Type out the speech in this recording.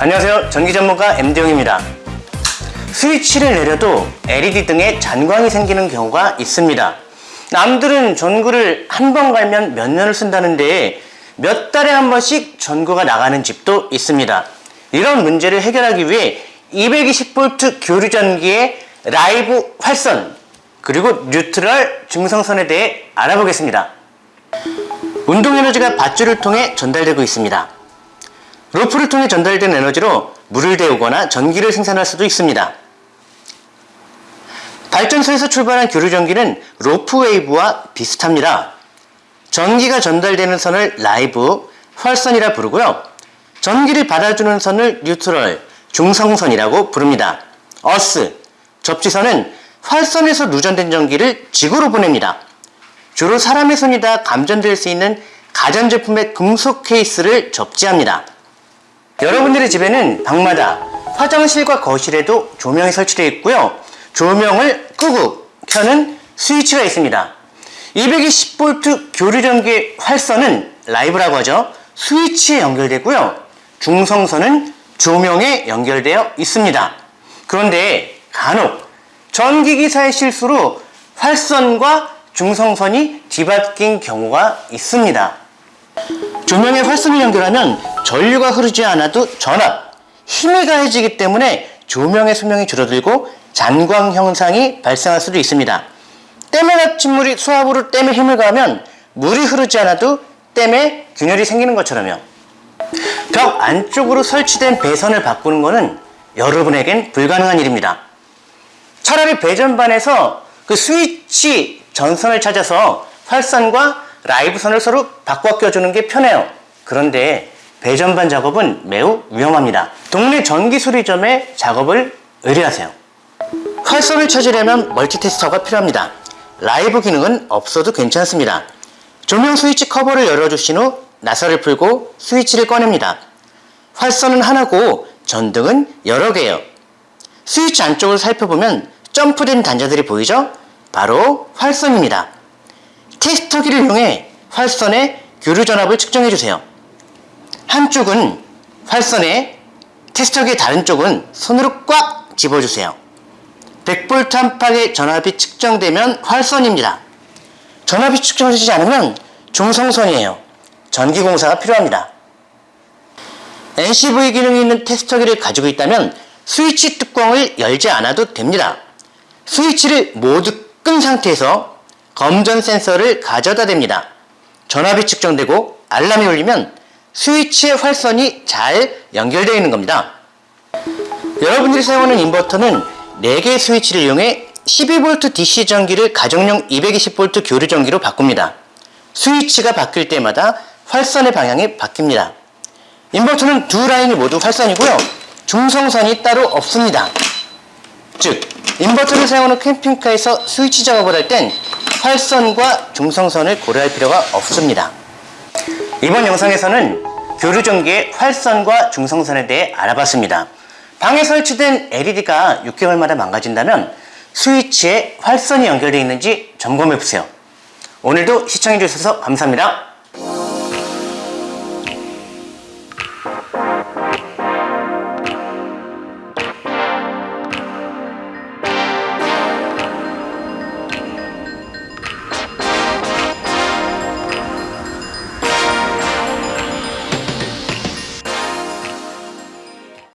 안녕하세요. 전기 전문가 MD용입니다. 스위치를 내려도 LED 등에 잔광이 생기는 경우가 있습니다. 남들은 전구를 한 번 갈면 몇 년을 쓴다는데 몇 달에 한 번씩 전구가 나가는 집도 있습니다. 이런 문제를 해결하기 위해 220V 교류전기의 라이브 활선 그리고 뉴트럴 중성선에 대해 알아보겠습니다. 운동 에너지가 밧줄을 통해 전달되고 있습니다 로프를 통해 전달된 에너지로 물을 데우거나 전기를 생산할 수도 있습니다. 발전소에서 출발한 교류전기는 rope wave와 비슷합니다. 전기가 전달되는 선을 라이브, 활선이라 부르고요. 전기를 받아주는 선을 neutral, 중성선이라고 부릅니다. 어스, 접지선은 활선에서 누전된 전기를 지구로 보냅니다. 주로 사람의 손이 다 감전될 수 있는 가전제품의 금속 케이스를 접지합니다. 여러분들의 집에는 방마다 화장실과 거실에도 조명이 설치되어 있고요. 조명을 끄고 켜는 스위치가 있습니다. 220V 교류전기 활선은 라이브라고 하죠. 스위치에 연결되고요. 중성선은 조명에 연결되어 있습니다. 그런데 간혹 전기기사의 실수로 활선과 중성선이 뒤바뀐 경우가 있습니다. 조명에 활선을 연결하면 전류가 흐르지 않아도 전압, 힘이 가해지기 때문에 조명의 수명이 줄어들고 잔광 현상이 발생할 수도 있습니다. 댐에 닫힌 물이 수압으로 댐에 힘을 가하면 물이 흐르지 않아도 댐에 균열이 생기는 것처럼요. 벽 안쪽으로 설치된 배선을 바꾸는 것은 여러분에겐 불가능한 일입니다. 차라리 배전반에서 그 스위치 전선을 찾아서 활선과 live선을 서로 바꿔 껴주는 게 편해요. 그런데 배전반 작업은 매우 위험합니다. 동네 전기수리점에 작업을 의뢰하세요. 활선을 찾으려면 multitester가 필요합니다. 라이브 기능은 없어도 괜찮습니다. 조명 스위치 커버를 열어주신 후 나사를 풀고 스위치를 꺼냅니다. 활선은 하나고 전등은 여러 개예요. 스위치 안쪽을 살펴보면 점프된 단자들이 보이죠? 바로 활선입니다. 테스터기를 이용해 활선의 교류 전압을 측정해 주세요. 한쪽은 활선에 테스터기의 다른 쪽은 손으로 꽉 집어주세요. 100V 안팎의 전압이 측정되면 활선입니다. 전압이 측정되지 않으면 중성선이에요. 전기공사가 필요합니다. NCV 기능이 있는 테스터기를 가지고 있다면 스위치 뚜껑을 열지 않아도 됩니다. 스위치를 모두 끈 상태에서 검전 센서를 가져다 댑니다. 전압이 측정되고 알람이 울리면 스위치의 활선이 잘 연결되어 있는 겁니다. 여러분들이 사용하는 인버터는 4개의 스위치를 이용해 12V DC 전기를 가정용 220V 교류 전기로 바꿉니다. 스위치가 바뀔 때마다 활선의 방향이 바뀝니다. 인버터는 두 라인이 모두 활선이고요. 중성선이 따로 없습니다. 즉, 인버터를 사용하는 캠핑카에서 스위치 작업을 할 땐 활선과 중성선을 고려할 필요가 없습니다. 이번 영상에서는 교류전기의 활선과 중성선에 대해 알아봤습니다. 방에 설치된 LED가 6개월마다 망가진다면 스위치에 활선이 연결되어 있는지 점검해 보세요. 오늘도 시청해 주셔서 감사합니다.